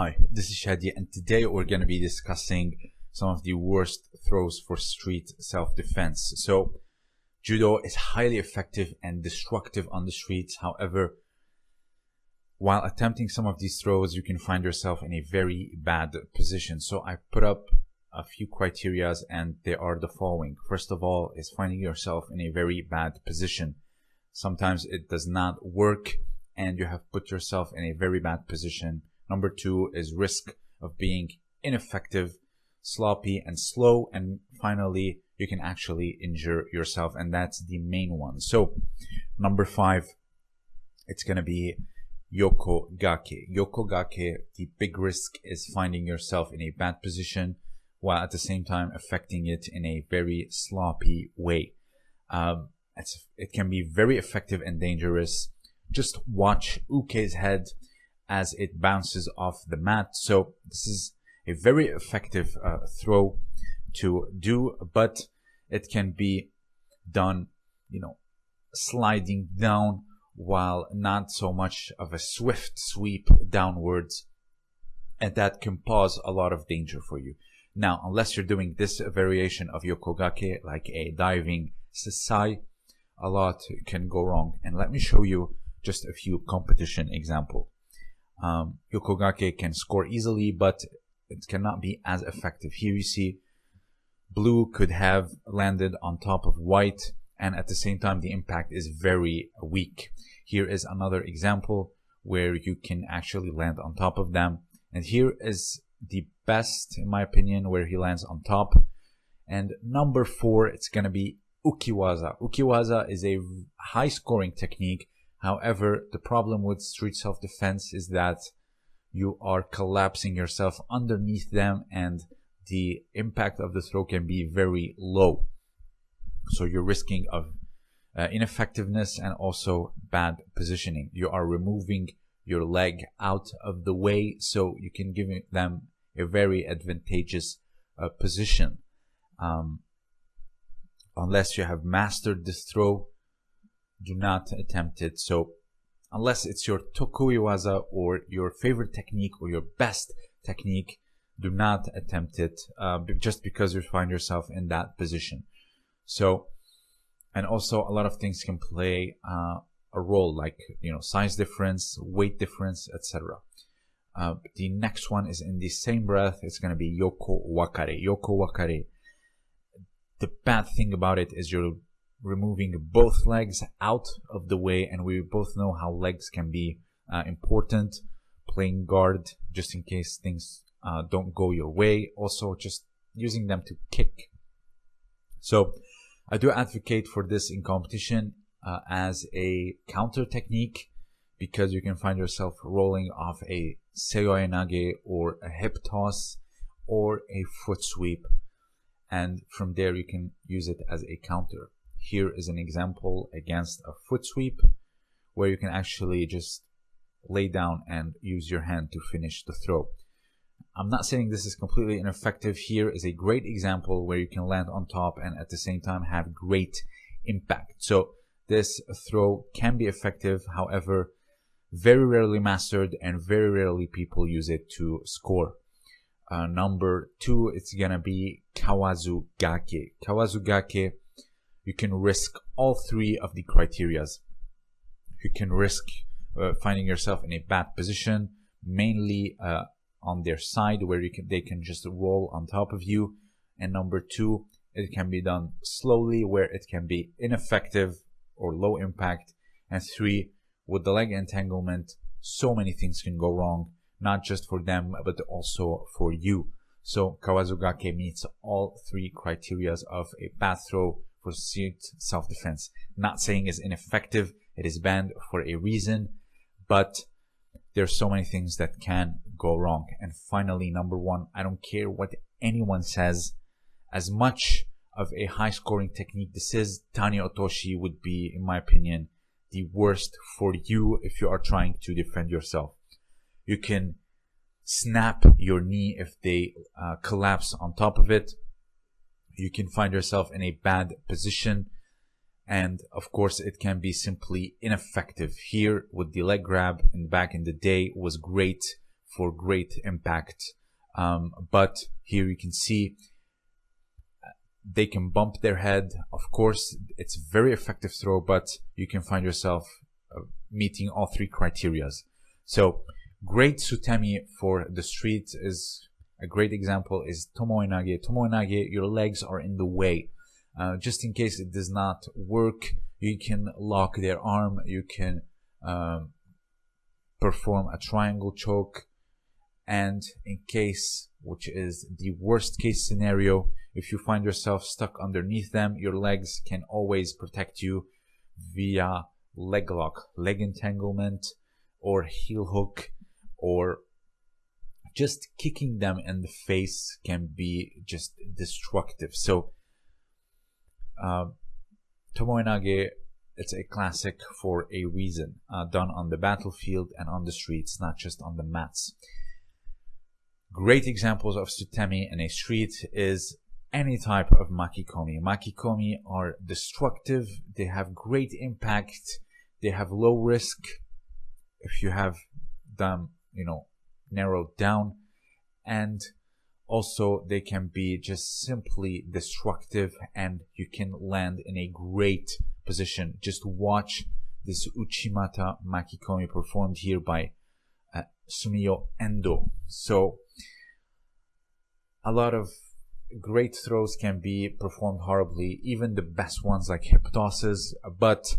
Hi, this is Shadi and today we're going to be discussing some of the worst throws for street self-defense. So judo is highly effective and destructive on the streets. However, while attempting some of these throws, you can find yourself in a very bad position. So I put up a few criterias and they are the following. First of all is finding yourself in a very bad position. Sometimes it does not work and you have put yourself in a very bad position Number two is risk of being ineffective, sloppy, and slow. And finally, you can actually injure yourself. And that's the main one. So number five, it's going to be Yoko Gake. Yoko Gake, the big risk is finding yourself in a bad position while at the same time affecting it in a very sloppy way. Um, it can be very effective and dangerous. Just watch Uke's head as it bounces off the mat. So this is a very effective uh, throw to do, but it can be done, you know, sliding down while not so much of a swift sweep downwards. And that can cause a lot of danger for you. Now, unless you're doing this variation of Yokogake, like a diving sasae, a lot can go wrong. And let me show you just a few competition example. Um, Yokogake can score easily, but it cannot be as effective. Here you see blue could have landed on top of white and at the same time the impact is very weak. Here is another example where you can actually land on top of them. And here is the best, in my opinion, where he lands on top. And number four, it's going to be Ukiwaza. Ukiwaza is a high scoring technique However, the problem with street self-defense is that you are collapsing yourself underneath them and the impact of the throw can be very low. So you're risking of uh, ineffectiveness and also bad positioning. You are removing your leg out of the way so you can give them a very advantageous uh, position. Um, unless you have mastered this throw, do not attempt it. So unless it's your tokuiwaza or your favorite technique or your best technique, do not attempt it uh, just because you find yourself in that position. So, and also a lot of things can play uh, a role like, you know, size difference, weight difference, etc. Uh, the next one is in the same breath. It's going to be yoko wakare. Yoko wakare. The bad thing about it is you're removing both legs out of the way and we both know how legs can be uh, important. Playing guard just in case things uh, don't go your way. Also just using them to kick. So i do advocate for this in competition uh, as a counter technique because you can find yourself rolling off a seoi nage or a hip toss or a foot sweep. And from there you can use it as a counter here is an example against a foot sweep where you can actually just lay down and use your hand to finish the throw. I'm not saying this is completely ineffective. Here is a great example where you can land on top and at the same time have great impact. So this throw can be effective. However, very rarely mastered and very rarely people use it to score. Uh, number two, it's gonna be Kawazu Gake. You can risk all three of the criterias. You can risk uh, finding yourself in a bad position, mainly uh, on their side where you can, they can just roll on top of you. And number two, it can be done slowly where it can be ineffective or low impact. And three, with the leg entanglement, so many things can go wrong, not just for them, but also for you. So Kawazu Gake meets all three criterias of a bad throw pursuit self-defense. Not saying is ineffective. It is banned for a reason, but there's so many things that can go wrong. And finally, number one, I don't care what anyone says. As much of a high scoring technique this is, Tani Otoshi would be, in my opinion, the worst for you if you are trying to defend yourself. You can snap your knee if they uh, collapse on top of it you can find yourself in a bad position and of course it can be simply ineffective here with the leg grab and back in the day was great for great impact. Um, but here you can see uh, they can bump their head. Of course, it's very effective throw, but you can find yourself uh, meeting all three criterias. So great Sutemi for the street is a great example is Tomoenage. Tomoenage, your legs are in the way. Uh, just in case it does not work, you can lock their arm, you can um, perform a triangle choke, and in case, which is the worst case scenario, if you find yourself stuck underneath them, your legs can always protect you via leg lock, leg entanglement, or heel hook, or just kicking them in the face can be just destructive. So, uh, Tomoenage, it's a classic for a reason, uh, done on the battlefield and on the streets, not just on the mats. Great examples of Sutemi in a street is any type of Makikomi. Makikomi are destructive, they have great impact, they have low risk if you have them, you know, narrowed down and also they can be just simply destructive and you can land in a great position. Just watch this uchimata makikomi performed here by uh, endo. So a lot of great throws can be performed horribly even the best ones like hip tosses but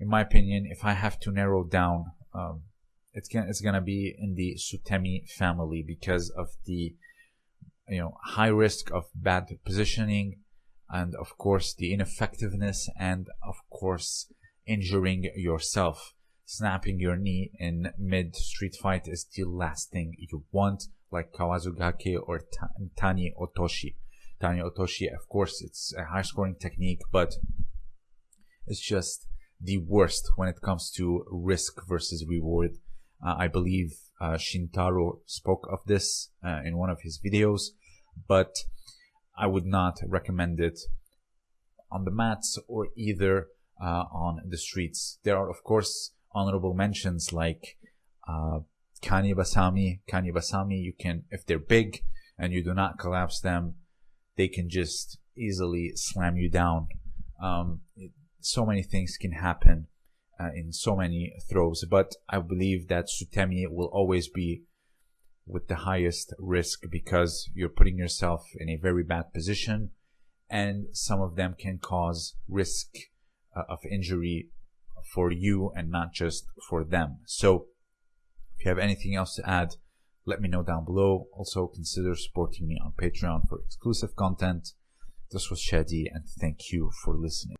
in my opinion if i have to narrow down um, it's gonna be in the Sutemi family because of the you know high risk of bad positioning and of course the ineffectiveness and of course injuring yourself. Snapping your knee in mid street fight is the last thing you want like kawazugake or tani otoshi. Tani otoshi of course it's a high scoring technique but it's just the worst when it comes to risk versus reward uh, I believe uh, Shintaro spoke of this uh, in one of his videos, but I would not recommend it on the mats or either uh, on the streets. There are, of course, honorable mentions like uh, Kani Basami. Kani Basami, you can, if they're big and you do not collapse them, they can just easily slam you down. Um, it, so many things can happen uh, in so many throws. But I believe that Sutemi will always be with the highest risk because you're putting yourself in a very bad position and some of them can cause risk uh, of injury for you and not just for them. So if you have anything else to add, let me know down below. Also consider supporting me on Patreon for exclusive content. This was Shadi and thank you for listening.